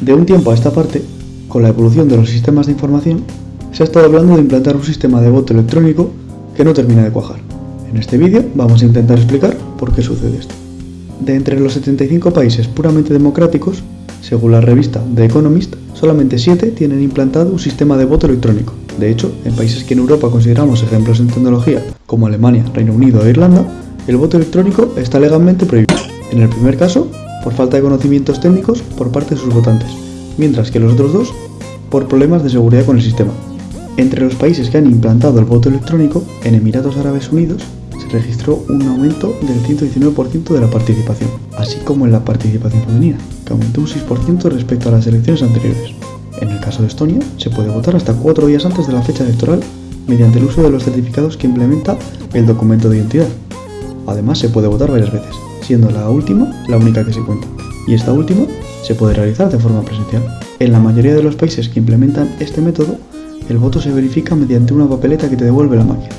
De un tiempo a esta parte, con la evolución de los sistemas de información, se ha estado hablando de implantar un sistema de voto electrónico que no termina de cuajar. En este vídeo vamos a intentar explicar por qué sucede esto. De entre los 75 países puramente democráticos, según la revista The Economist, solamente 7 tienen implantado un sistema de voto electrónico. De hecho, en países que en Europa consideramos ejemplos en tecnología, como Alemania, Reino Unido e Irlanda, el voto electrónico está legalmente prohibido. En el primer caso, por falta de conocimientos técnicos por parte de sus votantes, mientras que los otros dos por problemas de seguridad con el sistema. Entre los países que han implantado el voto electrónico, en Emiratos Árabes Unidos se registró un aumento del 119% de la participación, así como en la participación femenina, que aumentó un 6% respecto a las elecciones anteriores. En el caso de Estonia, se puede votar hasta cuatro días antes de la fecha electoral mediante el uso de los certificados que implementa el documento de identidad. Además, se puede votar varias veces, siendo la última la única que se cuenta, y esta última se puede realizar de forma presencial. En la mayoría de los países que implementan este método, el voto se verifica mediante una papeleta que te devuelve la máquina.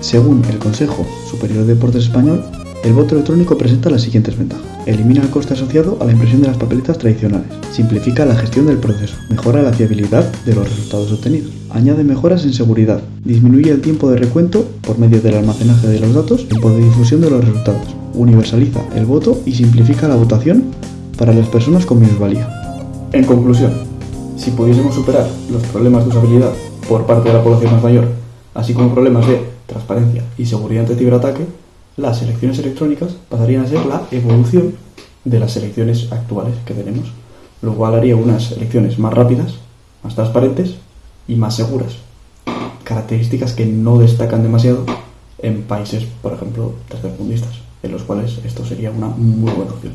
Según el Consejo Superior de Deportes Español, el voto electrónico presenta las siguientes ventajas. Elimina el coste asociado a la impresión de las papeletas tradicionales. Simplifica la gestión del proceso. Mejora la fiabilidad de los resultados obtenidos. Añade mejoras en seguridad. Disminuye el tiempo de recuento por medio del almacenaje de los datos y por difusión de los resultados. Universaliza el voto y simplifica la votación para las personas con minusvalía. En conclusión, si pudiésemos superar los problemas de usabilidad por parte de la población más mayor, así como problemas de transparencia y seguridad ante ciberataque, las elecciones electrónicas pasarían a ser la evolución de las elecciones actuales que tenemos, lo cual haría unas elecciones más rápidas, más transparentes y más seguras. Características que no destacan demasiado en países, por ejemplo, tercermundistas, en los cuales esto sería una muy buena opción.